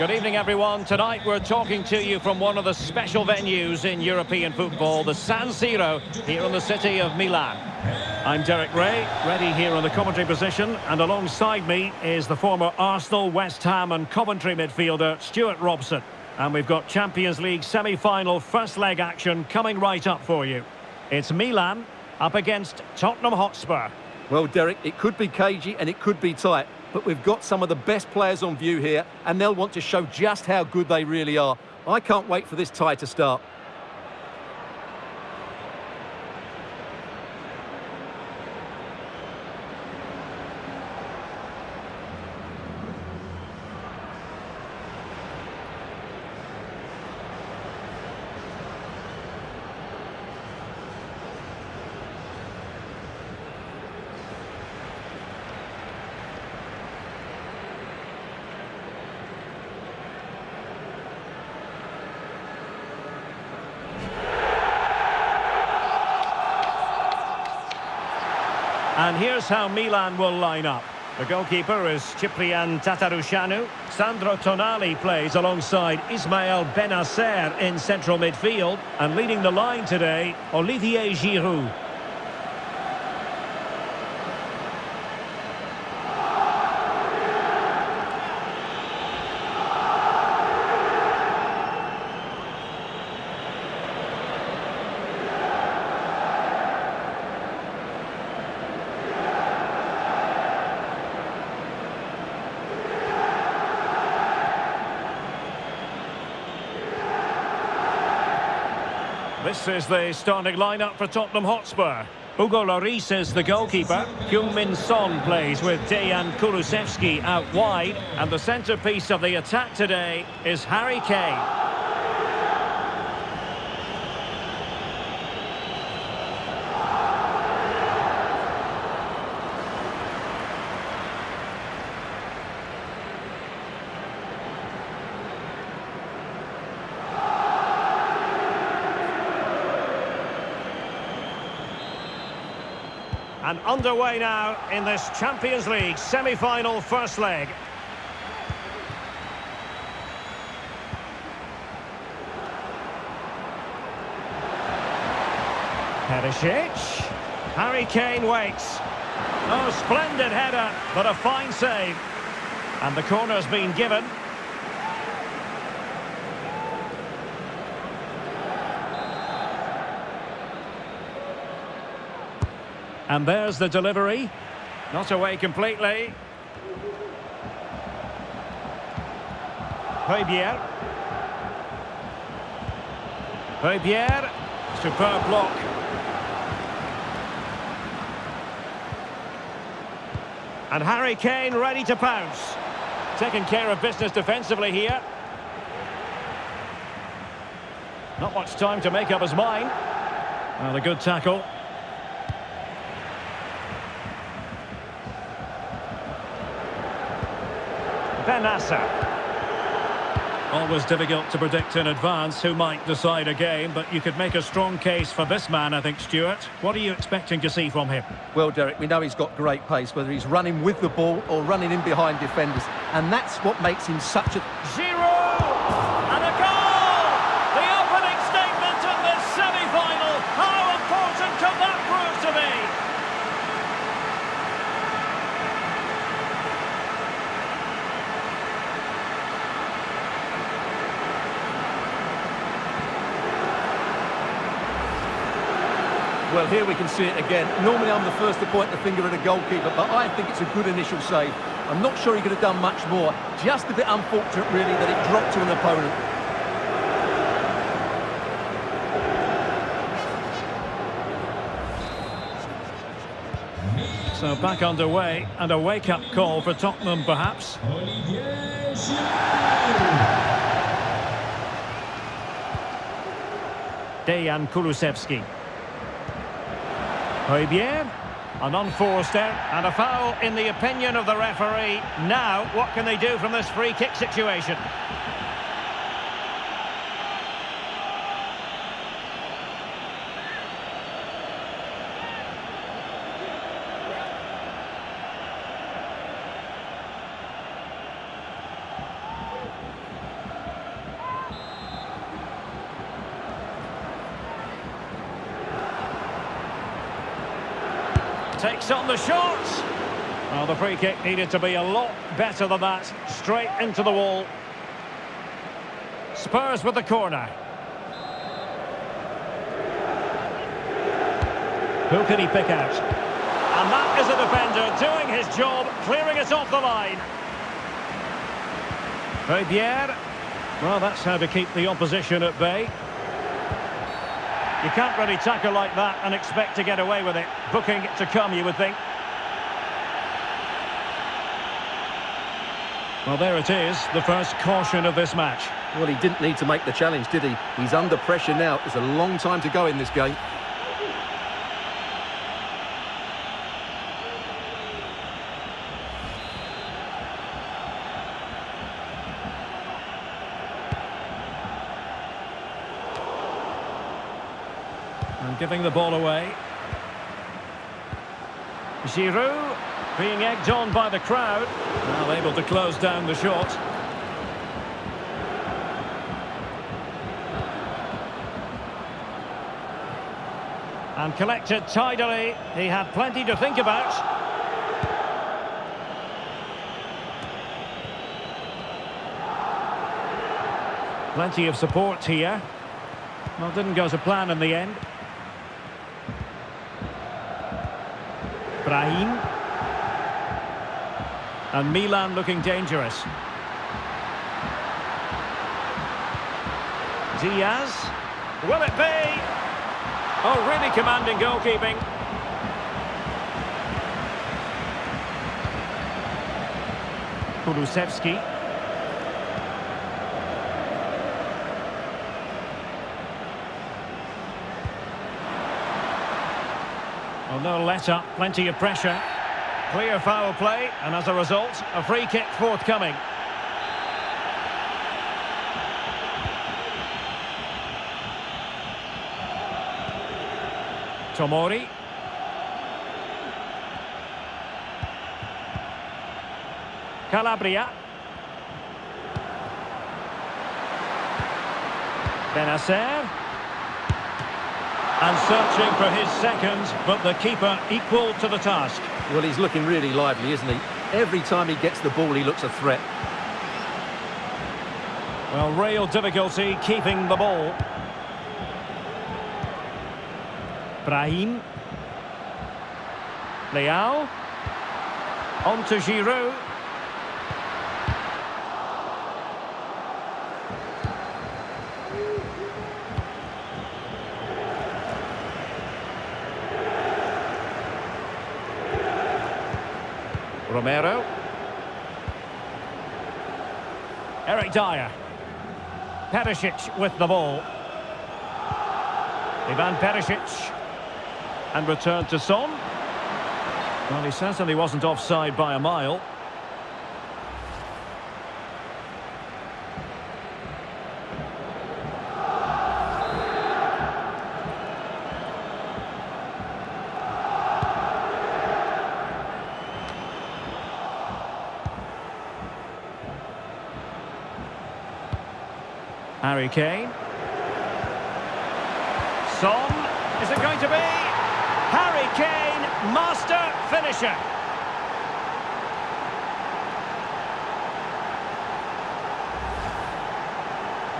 Good evening, everyone. Tonight we're talking to you from one of the special venues in European football, the San Siro, here in the city of Milan. I'm Derek Rae, ready here on the commentary position, and alongside me is the former Arsenal, West Ham and Coventry midfielder, Stewart Robson. And we've got Champions League semi-final first leg action coming right up for you. It's Milan up against Tottenham Hotspur. Well, Derek, it could be cagey and it could be tight but we've got some of the best players on view here, and they'll want to show just how good they really are. I can't wait for this tie to start. And here's how Milan will line up. The goalkeeper is Ciprian Tatarusanu. Sandro Tonali plays alongside Ismael Bennacer in central midfield. And leading the line today, Olivier Giroud. This is the starting lineup for Tottenham Hotspur. Hugo Lloris is the goalkeeper. Heung-Min Son plays with Dejan Kulusevski out wide. And the centrepiece of the attack today is Harry Kane. And underway now in this Champions League semi-final first leg. Perisic. Harry Kane waits. Oh, splendid header, but a fine save. And the corner's been given. And there's the delivery. Not away completely. Højbjerg. Højbjerg. Superb block. And Harry Kane ready to pounce. Taking care of business defensively here. Not much time to make up his mind. Well, a good tackle. Bennacer. Always difficult to predict in advance who might decide a game, but you could make a strong case for this man, I think, Stewart. What are you expecting to see from him? Well, Derek, we know he's got great pace, whether he's running with the ball or running in behind defenders, and that's what makes him such a... Giroud! Here we can see it again. Normally I'm the first to point the finger at a goalkeeper, but I think it's a good initial save. I'm not sure he could have done much more. Just a bit unfortunate, really, that it dropped to an opponent. So back underway, and a wake-up call for Tottenham, perhaps. Dejan Kulusevski. Højbjerg. An unforced error and a foul in the opinion of the referee. Now, what can they do from this free kick situation? Takes on the shots. Well, the free kick needed to be a lot better than that. Straight into the wall. Spurs with the corner. Who can he pick out? And that is a defender doing his job, clearing it off the line. Riviere. Well, that's how to keep the opposition at bay. You can't really tackle like that and expect to get away with it. Booking to come, you would think. Well, there it is, the first caution of this match. Well, he didn't need to make the challenge, did he? He's under pressure now. There's a long time to go in this game. Giving the ball away. Giroud being egged on by the crowd. Now able to close down the shot. And collected tidily. He had plenty to think about. Plenty of support here. Well, didn't go to plan in the end. Brahim. And Milan looking dangerous. Diaz. Will it be? Oh, really commanding goalkeeping. Kulusevski. No let-up, plenty of pressure. Clear foul play, and as a result, a free kick forthcoming. Tomori. Calabria. Bennacer. And searching for his second, but the keeper equal to the task. Well, he's looking really lively, isn't he? Every time he gets the ball, he looks a threat. Well, real difficulty keeping the ball. Brahim. Leao. On to Giroud. Dier. Perisic with the ball. Ivan Perisic. And returned to Son. Well, he certainly wasn't offside by a mile. Harry Kane. Son. Is it going to be? Harry Kane, master finisher.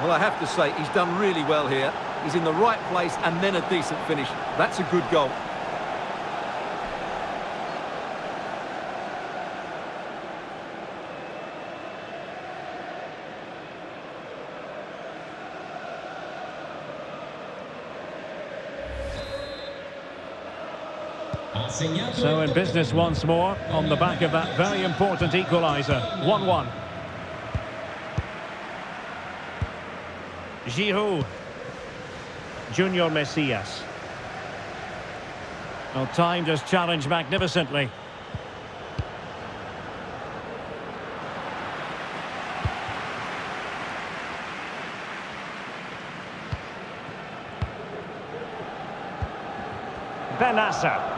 Well, I have to say, he's done really well here. He's in the right place and then a decent finish. That's a good goal. So in business once more on the back of that very important equaliser. 1-1. Giroud. Junior Messias. Well, timed his challenge magnificently. Bennacer.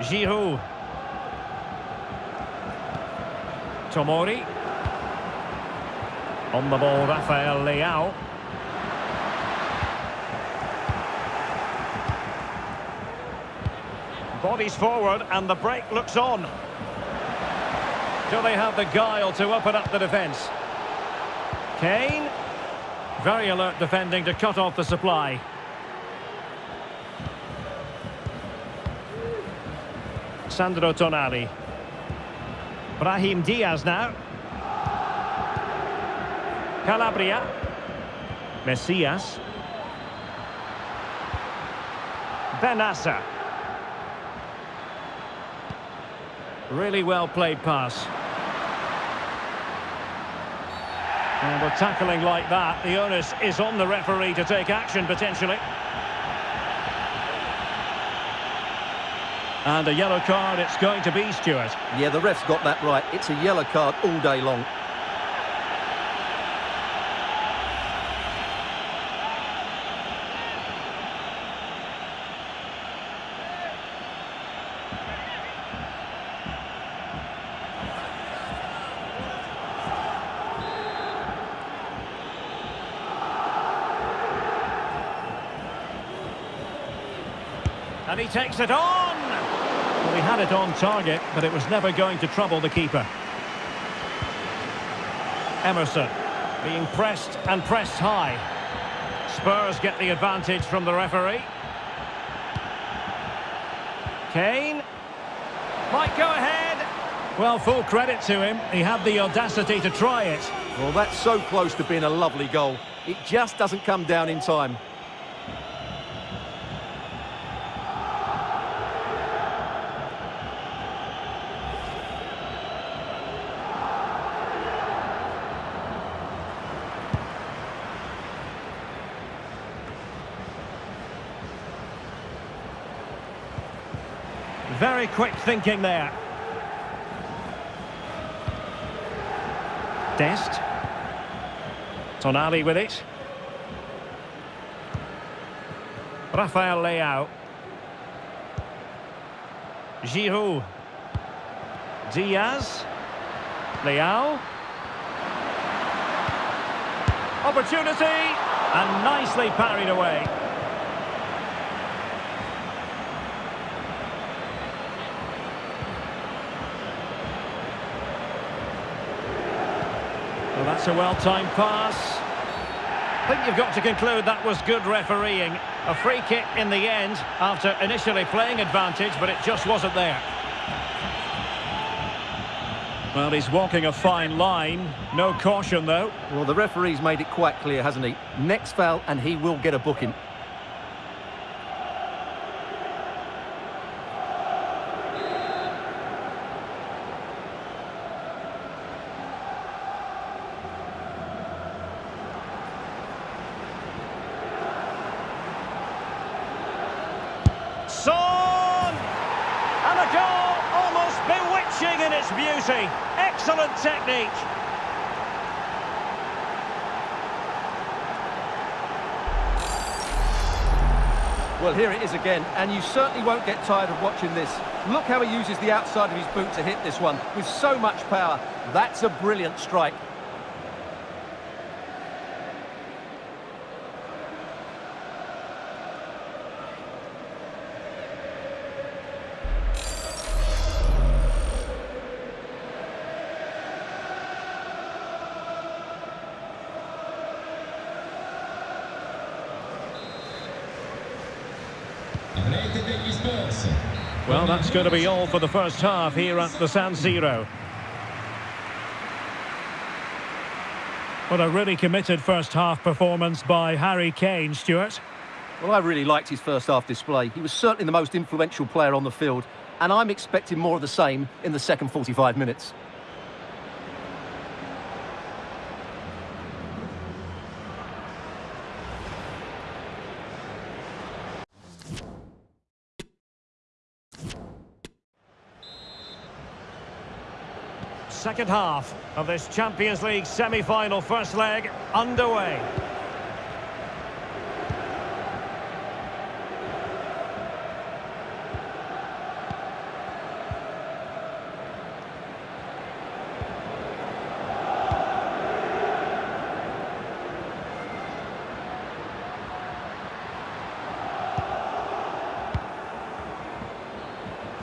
Giroud. Tomori. On the ball, Rafael Leao. Bodies forward and the break looks on. Do they have the guile to open up the defence? Kane. Very alert defending to cut off the supply. Sandro Tonali. Brahim Diaz now. Calabria. Messias. Bennacer. Really well played pass. And with tackling like that, the onus is on the referee to take action potentially. And a yellow card it's going to be, Stewart. Yeah, the ref's got that right. It's a yellow card all day long. And he takes it on! Had it on target, but it was never going to trouble the keeper. Emerson being pressed and pressed high. Spurs get the advantage from the referee. Kane. Might go ahead. Well, full credit to him. He had the audacity to try it. Well, that's so close to being a lovely goal. It just doesn't come down in time. Very quick thinking there. Dest. Tonali with it. Rafael Leao. Giroud. Diaz. Leao. Opportunity. And nicely parried away. Well, a well-timed pass. I think you've got to conclude that was good refereeing. A free kick in the end after initially playing advantage, but it just wasn't there. Well, he's walking a fine line. No caution, though. Well, the referee's made it quite clear, hasn't he? Next foul and he will get a booking. Son! And a goal almost beauty. Excellent technique. Well, here it is again, and you certainly won't get tired of watching this. Look how he uses the outside of his boot to hit this one with so much power. That's a brilliant strike. Well, that's going to be all for the first half here at the San Siro. What a really committed first half performance by Harry Kane, Stewart. Well, I really liked his first half display. He was certainly the most influential player on the field, and I'm expecting more of the same in the second 45 minutes. second half of this Champions League semi-final first leg underway.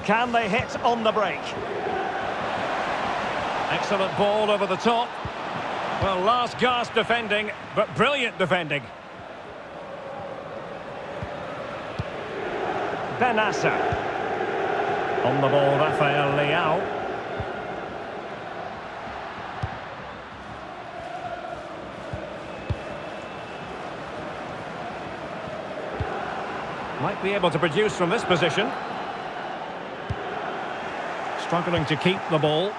Can they hit on the break? Excellent ball over the top. Well, last gasp defending, but brilliant defending. Bennacer. On the ball, Rafael Leao. Might be able to produce from this position. Struggling to keep the ball.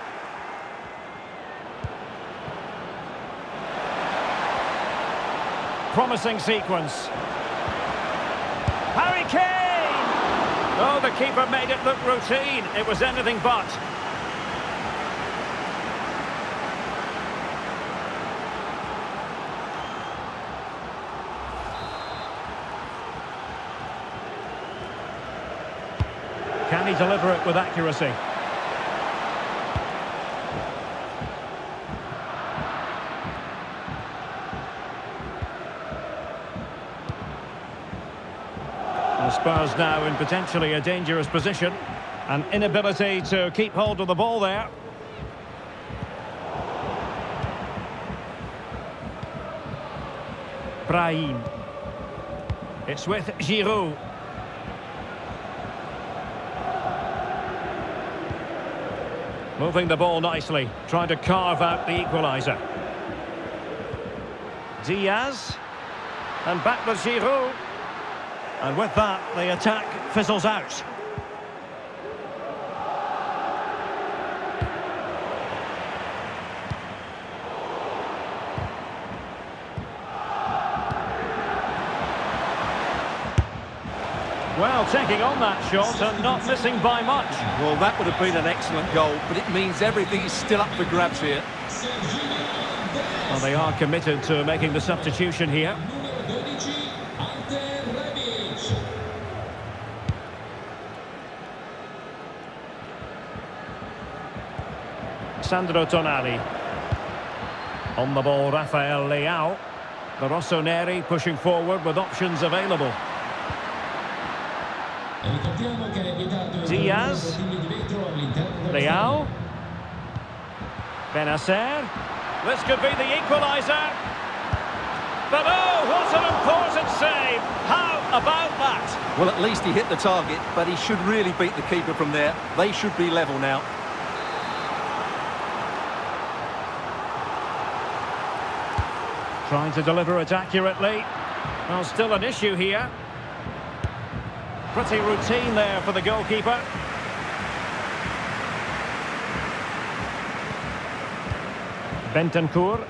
Promising sequence. Harry Kane! Oh, the keeper made it look routine. It was anything but. Can he deliver it with accuracy? Spurs now in potentially a dangerous position. An inability to keep hold of the ball there. Brahim. It's with Giroud. Moving the ball nicely, trying to carve out the equaliser. Diaz. And back with Giroud. And with that, the attack fizzles out. Well, taking on that shot and not missing by much. Well, that would have been an excellent goal, but it means everything is still up for grabs here. Well, they are committed to making the substitution here. Sandro Tonali. On the ball, Rafael Leao. The Rossoneri pushing forward with options available. Diaz. Leao. Bennacer. This could be the equaliser. But oh, what an important save. How about that? Well, at least he hit the target, but he should really beat the keeper from there. They should be level now. Trying to deliver it accurately. Well, still an issue here. Pretty routine there for the goalkeeper. Bentancur.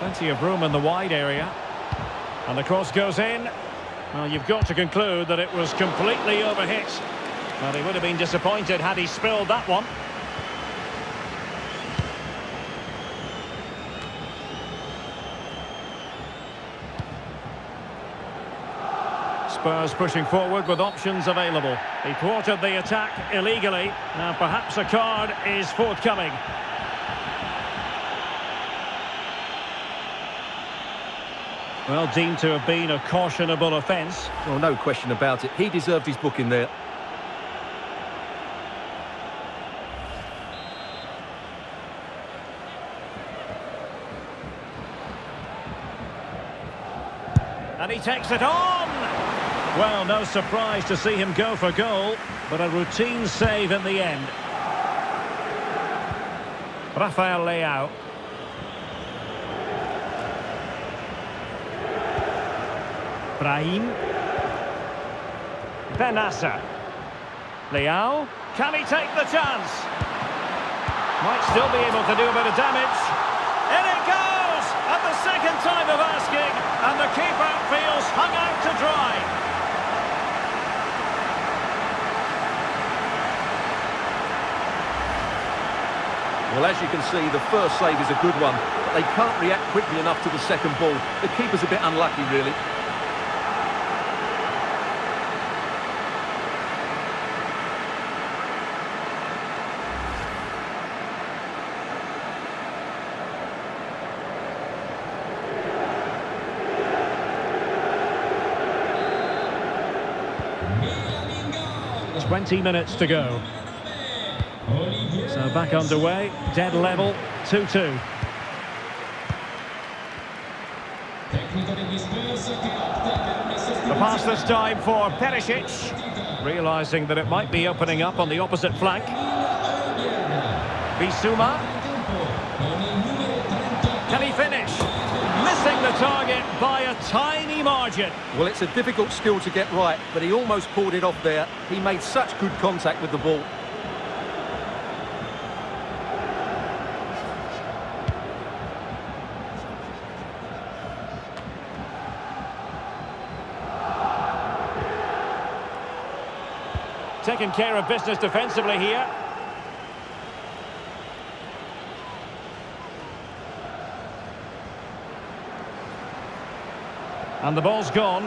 Plenty of room in the wide area. And the cross goes in. Well, you've got to conclude that it was completely overhit. Well, he would have been disappointed had he spilled that one. Spurs pushing forward with options available. He thwarted the attack illegally. Now perhaps a card is forthcoming. Well, deemed to have been a cautionable offence. Well, no question about it. He deserved his booking there. And he takes it on! Well, no surprise to see him go for goal, but a routine save in the end. Rafael Leao. Brahim. Bennacer. Leao. Can he take the chance? Might still be able to do a bit of damage. In it goes! At the second time of asking, and the keeper feels hung out to dry. Well, as you can see, the first save is a good one, but they can't react quickly enough to the second ball. The keeper's a bit unlucky, really. 20 minutes to go. So back underway, dead level, 2-2. Tecnico degli Spurs che opta per una The pass this time for Perisic. Realising that it might be opening up on the opposite flank. Bissouma. Can he finish? Missing the target by a tiny margin. Well, it's a difficult skill to get right, but he almost pulled it off there. He made such good contact with the ball. Taking care of business defensively here. And the ball's gone.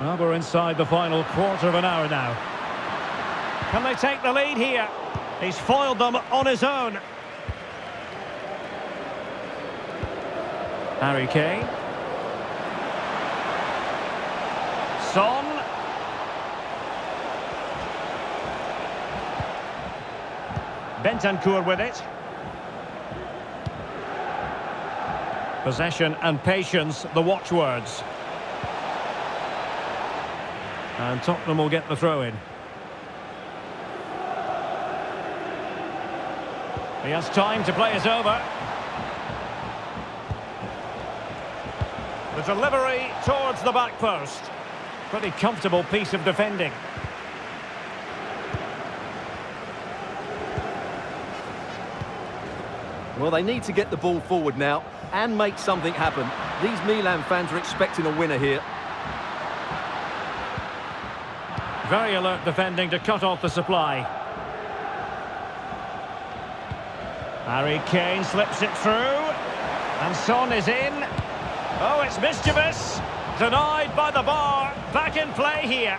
Well, we're inside the final quarter of an hour now. Can they take the lead here? He's foiled them on his own. Harry Kane. Son. Bentancur with it. Possession and patience, the watchwords. And Tottenham will get the throw in. He has time to play it over. Delivery towards the back post. Pretty comfortable piece of defending. Well, they need to get the ball forward now and make something happen. These Milan fans are expecting a winner here. Very alert defending to cut off the supply. Harry Kane slips it through. And Son is in. Oh, it's mischievous. Denied by the bar. Back in play here.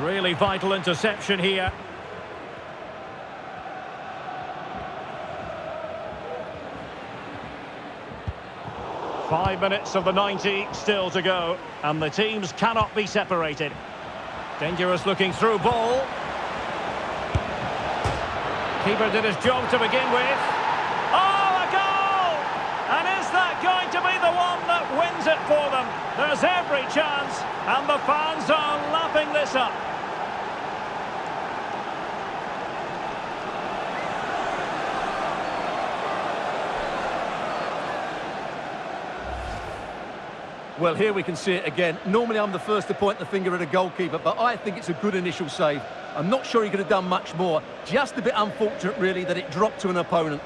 Really vital interception here. Five minutes of the 90 still to go. And the teams cannot be separated. Dangerous looking through ball. Keeper did his job to begin with. Oh, a goal! And is that going to be the one that wins it for There's every chance, and the fans are lapping this up. Well, here we can see it again. Normally, I'm the first to point the finger at a goalkeeper, but I think it's a good initial save. I'm not sure he could have done much more. Just a bit unfortunate, really, that it dropped to an opponent.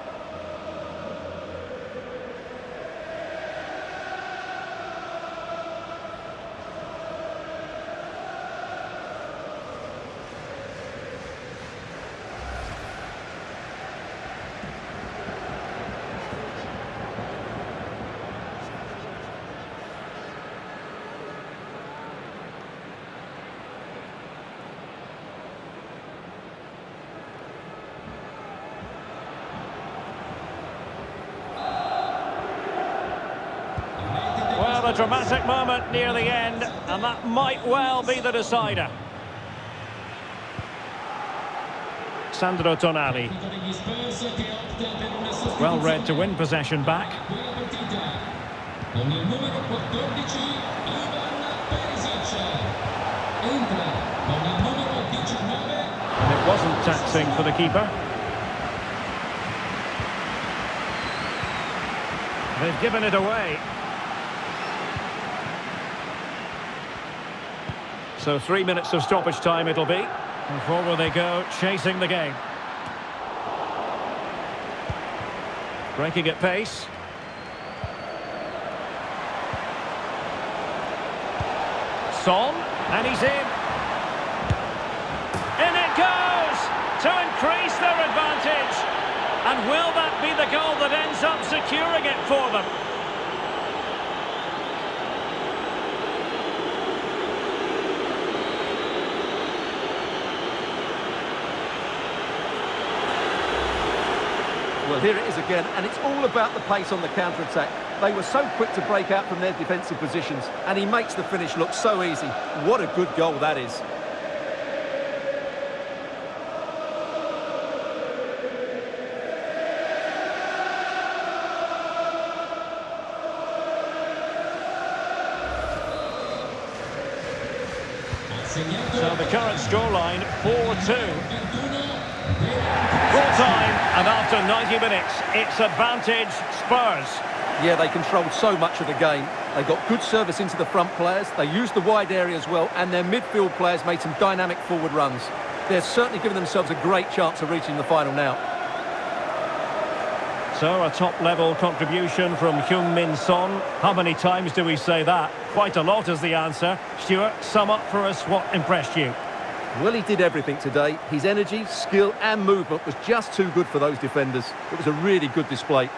Well, a dramatic moment near the end, and that might well be the decider. Sandro Tonali. Well read to win possession back. Quella partita con il numero 14 Ivan Perisic. Entra con il numero 19 And it wasn't taxing for the keeper. they've given it away. So three minutes of stoppage time it'll be. And forward they go, chasing the game. Breaking at pace. Son, and he's in. In it goes to increase their advantage. And will that be the goal that ends up securing it for them? Well, here it is again, and it's all about the pace on the counter-attack. They were so quick to break out from their defensive positions, and he makes the finish look so easy. What a good goal that is. So the current scoreline, 4-2. And after 90 minutes, it's advantage Spurs. Yeah, they controlled so much of the game. They got good service into the front players, they used the wide area as well, and their midfield players made some dynamic forward runs. They're certainly giving themselves a great chance of reaching the final now. So a top-level contribution from Heung-Min Son. How many times do we say that? Quite a lot is the answer. Stewart, sum up for us what impressed you. Well, he did everything today. His energy, skill and movement was just too good for those defenders. It was a really good display.